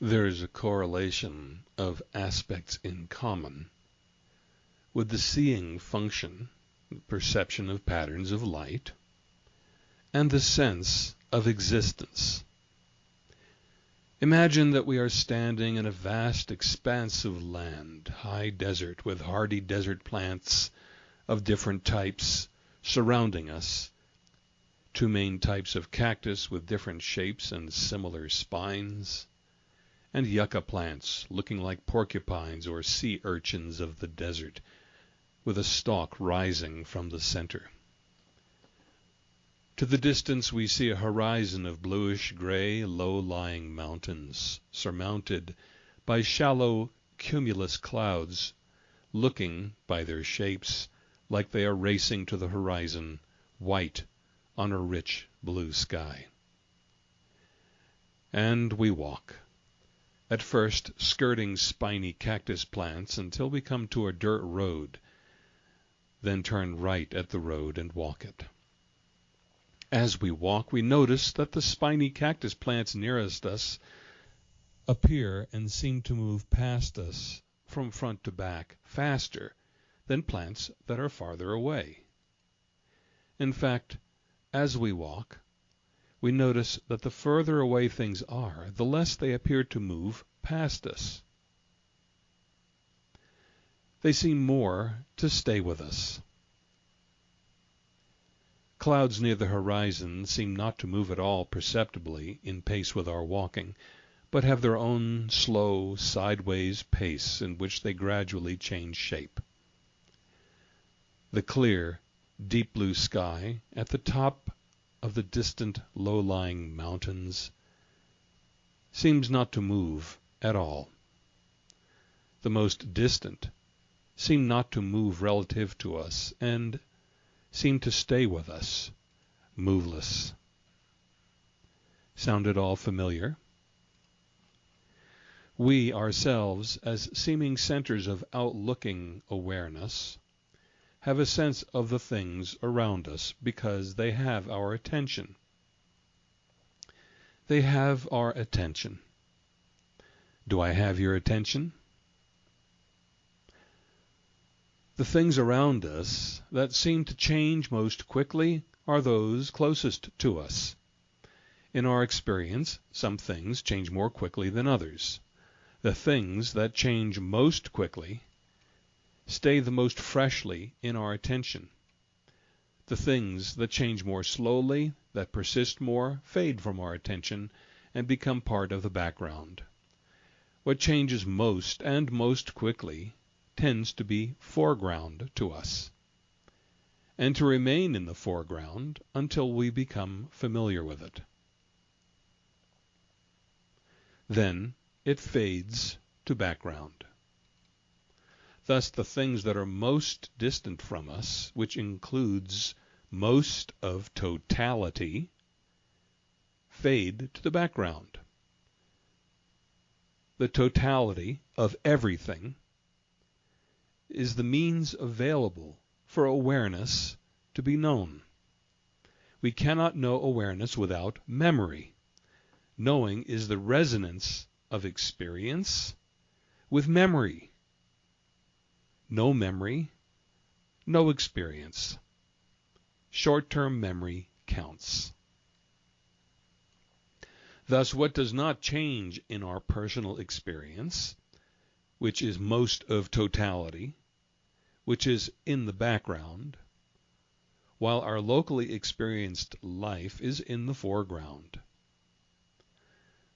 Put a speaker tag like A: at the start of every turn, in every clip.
A: There is a correlation of aspects in common with the seeing function, the perception of patterns of light, and the sense of existence. Imagine that we are standing in a vast expanse of land, high desert with hardy desert plants of different types surrounding us, two main types of cactus with different shapes and similar spines, and yucca plants looking like porcupines or sea urchins of the desert, with a stalk rising from the center. To the distance we see a horizon of bluish gray, low lying mountains, surmounted by shallow cumulus clouds, looking, by their shapes, like they are racing to the horizon, white on a rich blue sky. And we walk, at first skirting spiny cactus plants until we come to a dirt road, then turn right at the road and walk it. As we walk we notice that the spiny cactus plants nearest us appear and seem to move past us from front to back faster than plants that are farther away. In fact, as we walk, we notice that the further away things are, the less they appear to move past us. They seem more to stay with us. Clouds near the horizon seem not to move at all perceptibly in pace with our walking, but have their own slow, sideways pace in which they gradually change shape. The clear, deep blue sky at the top of the distant low lying mountains seems not to move at all. The most distant seem not to move relative to us, and seem to stay with us, moveless. Sound at all familiar? We ourselves, as seeming centers of outlooking awareness, have a sense of the things around us because they have our attention. They have our attention. Do I have your attention? The things around us that seem to change most quickly are those closest to us. In our experience, some things change more quickly than others. The things that change most quickly stay the most freshly in our attention. The things that change more slowly, that persist more, fade from our attention and become part of the background. What changes most and most quickly tends to be foreground to us, and to remain in the foreground until we become familiar with it. Then it fades to background. Thus the things that are most distant from us, which includes most of totality, fade to the background. The totality of everything is the means available for awareness to be known. We cannot know awareness without memory. Knowing is the resonance of experience with memory. No memory, no experience. Short-term memory counts. Thus, what does not change in our personal experience, which is most of totality, which is in the background, while our locally experienced life is in the foreground.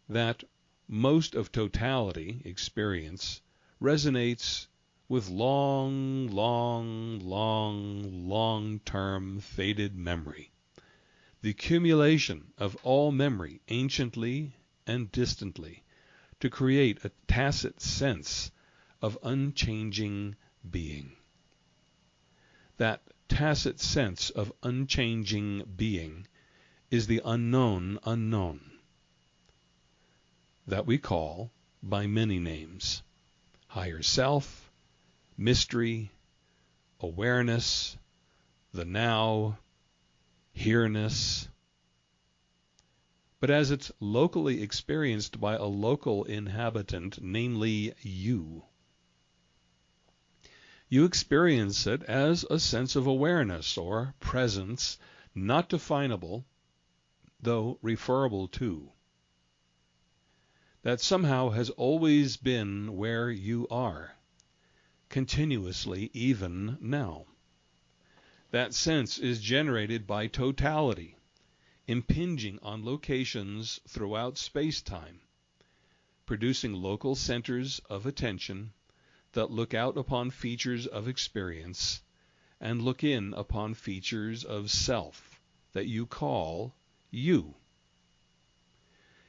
A: That most of totality experience resonates with long, long, long, long-term faded memory, the accumulation of all memory anciently and distantly to create a tacit sense of unchanging being. That tacit sense of unchanging being is the unknown unknown that we call by many names higher self, mystery, awareness, the now, here-ness. but as it's locally experienced by a local inhabitant, namely you. You experience it as a sense of awareness or presence not definable, though referable to. That somehow has always been where you are, continuously even now. That sense is generated by totality, impinging on locations throughout space-time, producing local centers of attention that look out upon features of experience and look in upon features of self that you call you.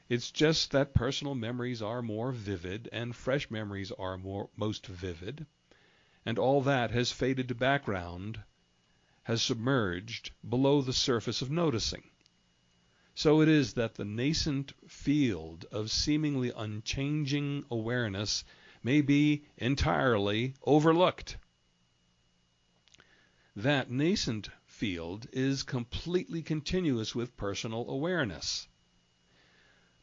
A: It's just that personal memories are more vivid and fresh memories are more most vivid, and all that has faded to background, has submerged below the surface of noticing. So it is that the nascent field of seemingly unchanging awareness may be entirely overlooked. That nascent field is completely continuous with personal awareness.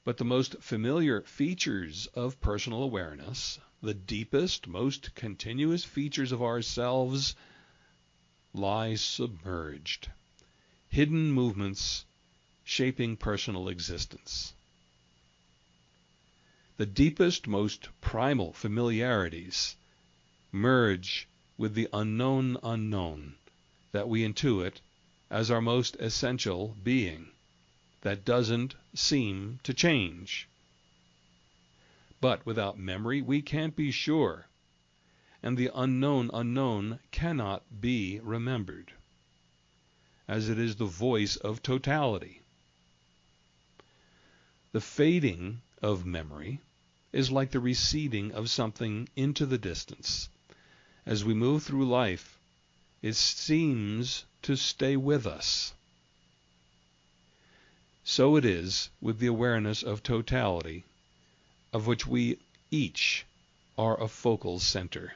A: But the most familiar features of personal awareness, the deepest, most continuous features of ourselves, lie submerged. Hidden movements shaping personal existence the deepest, most primal familiarities merge with the unknown unknown that we intuit as our most essential being that doesn't seem to change. But without memory we can't be sure, and the unknown unknown cannot be remembered, as it is the voice of totality. The fading of memory is like the receding of something into the distance. As we move through life, it seems to stay with us. So it is with the awareness of totality, of which we each are a focal center.